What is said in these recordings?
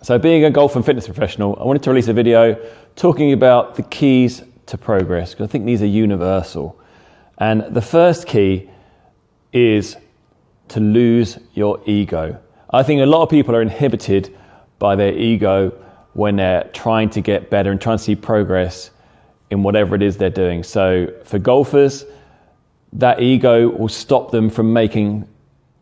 So, being a golf and fitness professional, I wanted to release a video talking about the keys to progress because I think these are universal. And the first key is to lose your ego. I think a lot of people are inhibited by their ego when they're trying to get better and trying to see progress in whatever it is they're doing. So, for golfers, that ego will stop them from making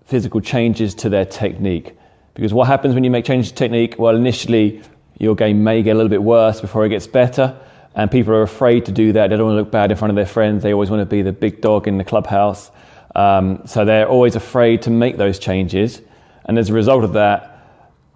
physical changes to their technique. Because what happens when you make changes to technique? Well, initially, your game may get a little bit worse before it gets better. And people are afraid to do that. They don't want to look bad in front of their friends. They always want to be the big dog in the clubhouse. Um, so they're always afraid to make those changes. And as a result of that,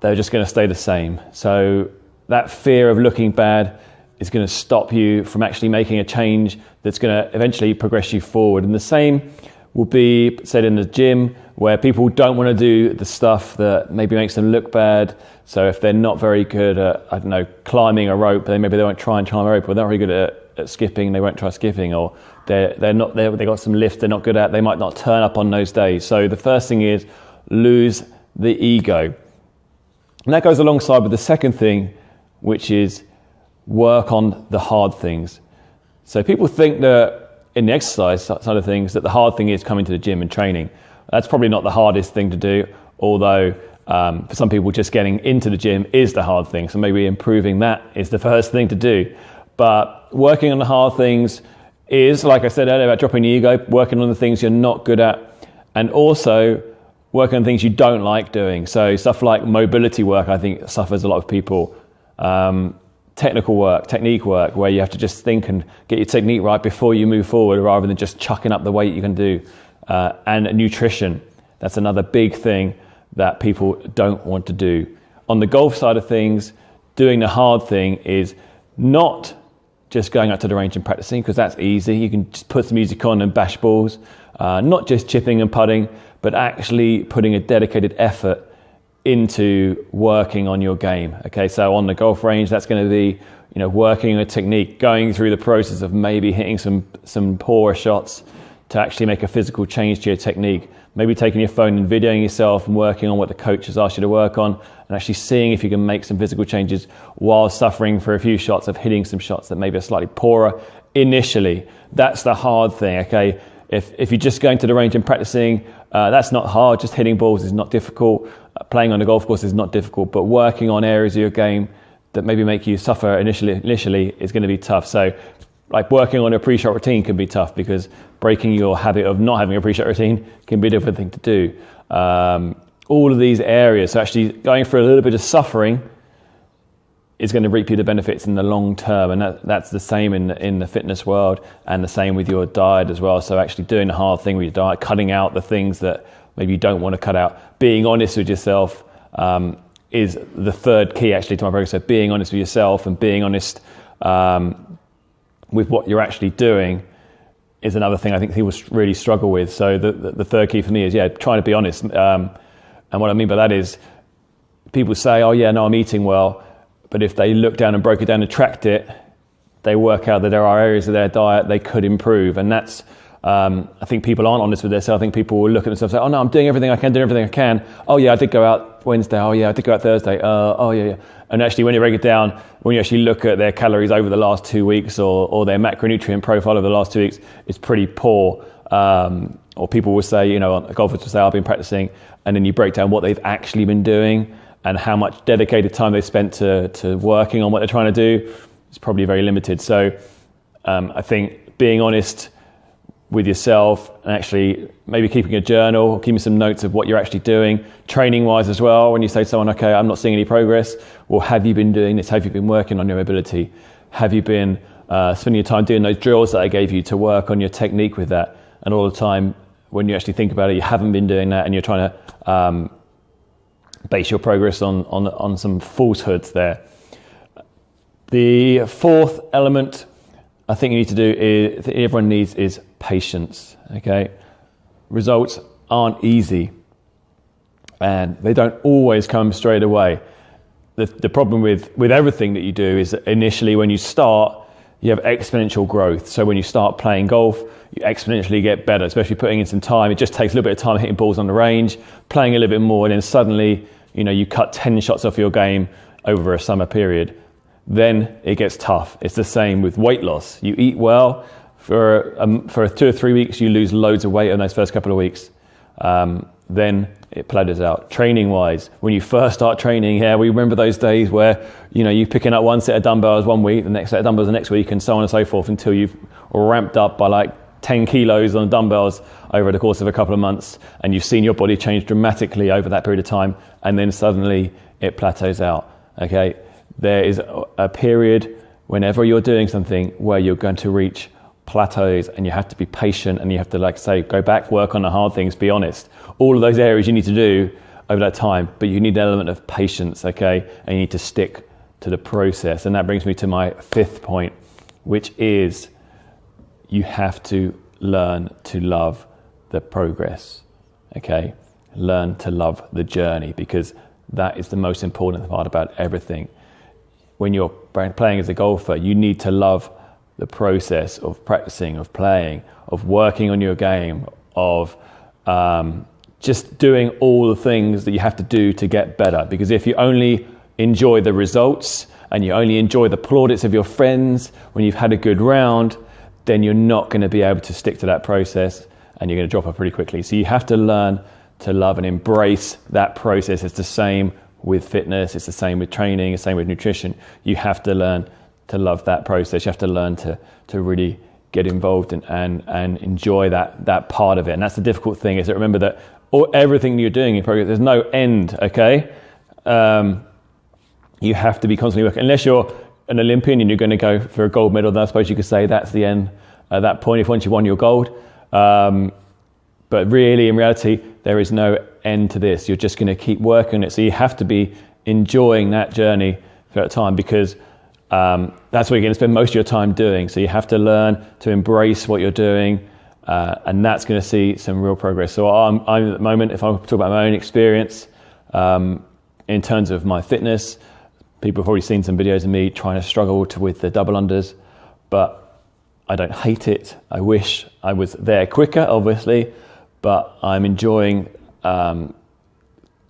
they're just going to stay the same. So that fear of looking bad is going to stop you from actually making a change that's going to eventually progress you forward. And the same will be said in the gym where people don't want to do the stuff that maybe makes them look bad. So if they're not very good at, I don't know, climbing a rope, then maybe they won't try and climb a rope, or they're not very good at, at skipping, they won't try skipping, or they're, they're not, they're, they got some lift they're not good at, they might not turn up on those days. So the first thing is lose the ego. And that goes alongside with the second thing, which is work on the hard things. So people think that in the exercise side of things that the hard thing is coming to the gym and training. That's probably not the hardest thing to do, although um, for some people just getting into the gym is the hard thing. So maybe improving that is the first thing to do. But working on the hard things is, like I said earlier, about dropping the ego, working on the things you're not good at, and also working on things you don't like doing. So stuff like mobility work, I think suffers a lot of people. Um, technical work, technique work, where you have to just think and get your technique right before you move forward rather than just chucking up the weight you can do. Uh, and nutrition, that's another big thing that people don't want to do. On the golf side of things, doing the hard thing is not just going out to the range and practicing because that's easy. You can just put some music on and bash balls. Uh, not just chipping and putting, but actually putting a dedicated effort into working on your game. Okay, so on the golf range, that's going to be you know working a technique, going through the process of maybe hitting some some poorer shots to actually make a physical change to your technique. Maybe taking your phone and videoing yourself and working on what the coach has asked you to work on, and actually seeing if you can make some physical changes while suffering for a few shots of hitting some shots that maybe are slightly poorer initially. That's the hard thing. Okay, if if you're just going to the range and practicing, uh, that's not hard. Just hitting balls is not difficult playing on a golf course is not difficult, but working on areas of your game that maybe make you suffer initially, initially is going to be tough. So, like working on a pre-shot routine can be tough because breaking your habit of not having a pre-shot routine can be a different thing to do. Um, all of these areas, so actually going through a little bit of suffering is going to reap you the benefits in the long term, and that, that's the same in in the fitness world, and the same with your diet as well. So actually doing the hard thing with your diet, cutting out the things that maybe you don't want to cut out. Being honest with yourself um, is the third key actually to my progress. So being honest with yourself and being honest um, with what you're actually doing is another thing I think people really struggle with. So the, the, the third key for me is yeah, trying to be honest. Um, and what I mean by that is people say, oh yeah, no, I'm eating well, but if they look down and broke it down and tracked it, they work out that there are areas of their diet they could improve, and that's um, I think people aren't honest with themselves. I think people will look at themselves and say, oh no, I'm doing everything I can, doing everything I can. Oh yeah, I did go out Wednesday. Oh yeah, I did go out Thursday. Uh, oh yeah, yeah. And actually, when you break it down, when you actually look at their calories over the last two weeks or, or their macronutrient profile over the last two weeks, it's pretty poor. Um, or people will say, you know, golfers will say, I've been practicing. And then you break down what they've actually been doing and how much dedicated time they've spent to, to working on what they're trying to do. It's probably very limited. So um, I think being honest with yourself and actually maybe keeping a journal, keeping some notes of what you're actually doing, training wise as well. When you say to someone, okay, I'm not seeing any progress, well, have you been doing this? Have you been working on your ability? Have you been uh, spending your time doing those drills that I gave you to work on your technique with that? And all the time, when you actually think about it, you haven't been doing that and you're trying to um, base your progress on, on, on some falsehoods there. The fourth element I think you need to do is everyone needs is patience. Okay, results aren't easy, and they don't always come straight away. The, the problem with with everything that you do is that initially when you start, you have exponential growth. So when you start playing golf, you exponentially get better, especially putting in some time. It just takes a little bit of time hitting balls on the range, playing a little bit more, and then suddenly, you know, you cut 10 shots off your game over a summer period, then it gets tough. It's the same with weight loss. You eat well, for, um, for two or three weeks, you lose loads of weight in those first couple of weeks. Um, then it plateaus out. Training wise, when you first start training, yeah, we remember those days where you know you're picking up one set of dumbbells one week, the next set of dumbbells the next week, and so on and so forth until you've ramped up by like 10 kilos on dumbbells over the course of a couple of months, and you've seen your body change dramatically over that period of time, and then suddenly it plateaus out. Okay, there is a period whenever you're doing something where you're going to reach plateaus and you have to be patient and you have to like say go back work on the hard things be honest. All of those areas you need to do over that time but you need an element of patience okay? And you need to stick to the process. And that brings me to my fifth point which is you have to learn to love the progress okay? Learn to love the journey because that is the most important part about everything. When you're playing as a golfer you need to love the process of practicing, of playing, of working on your game, of um, just doing all the things that you have to do to get better. Because if you only enjoy the results and you only enjoy the plaudits of your friends when you've had a good round, then you're not going to be able to stick to that process and you're going to drop off pretty quickly. So you have to learn to love and embrace that process. It's the same with fitness, it's the same with training, it's the same with nutrition. You have to learn to love that process. You have to learn to to really get involved and and, and enjoy that that part of it. And that's the difficult thing is that remember that all, everything you're doing in progress, there's no end. Okay, um, you have to be constantly working. Unless you're an Olympian and you're going to go for a gold medal, then I suppose you could say that's the end at that point. If once you won your gold. Um, but really, in reality, there is no end to this. You're just going to keep working it. So you have to be enjoying that journey throughout time because um, that's what you're going to spend most of your time doing. So you have to learn to embrace what you're doing, uh, and that's going to see some real progress. So I'm, I'm, at the moment, if I talk about my own experience um, in terms of my fitness, people have already seen some videos of me trying to struggle to, with the double unders, but I don't hate it. I wish I was there quicker, obviously, but I'm enjoying um,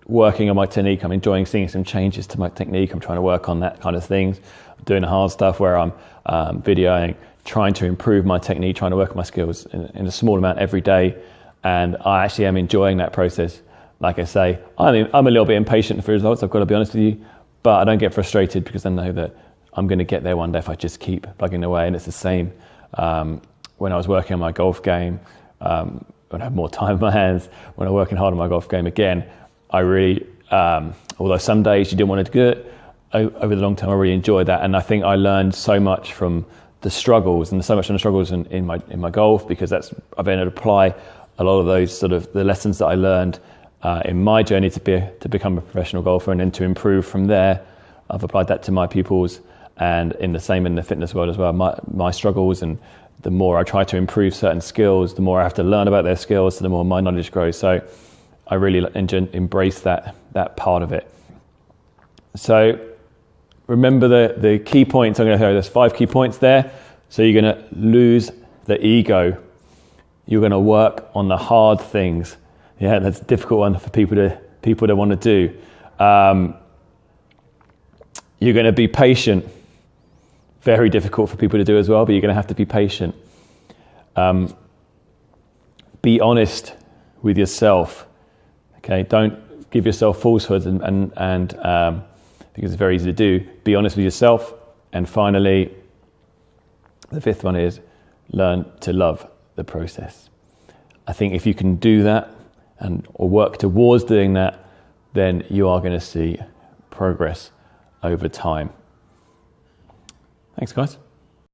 working on my technique. I'm enjoying seeing some changes to my technique. I'm trying to work on that kind of things doing the hard stuff where I'm um, videoing, trying to improve my technique, trying to work on my skills in, in, a small amount every day. And I actually am enjoying that process. Like I say, I'm, I'm a little bit impatient for results, I've got to be honest with you, but I don't get frustrated because I know that I'm going to get there one day if I just keep plugging away. And it's the same um, when I was working on my golf game, um, when I have more time in my hands, when I'm working hard on my golf game again, I really, um, although some days you didn't want to do it, over the long term, I really enjoyed that, and I think I learned so much from the struggles and so much from the struggles in, in my in my golf because that's I've been able to apply a lot of those sort of the lessons that I learned uh, in my journey to be to become a professional golfer and then to improve from there. I've applied that to my pupils and in the same in the fitness world as well. My my struggles and the more I try to improve certain skills, the more I have to learn about their skills, so the more my knowledge grows. So I really embrace that that part of it. So remember the, the key points I'm going to throw There's five key points there. So you're going to lose the ego. You're going to work on the hard things. Yeah, that's a difficult one for people to people to want to do. Um, you're going to be patient. Very difficult for people to do as well, but you're going to have to be patient. Um, be honest with yourself. Okay, don't give yourself falsehoods and and, and um, because it's very easy to do. Be honest with yourself. And finally, the fifth one is learn to love the process. I think if you can do that and or work towards doing that, then you are going to see progress over time. Thanks, guys.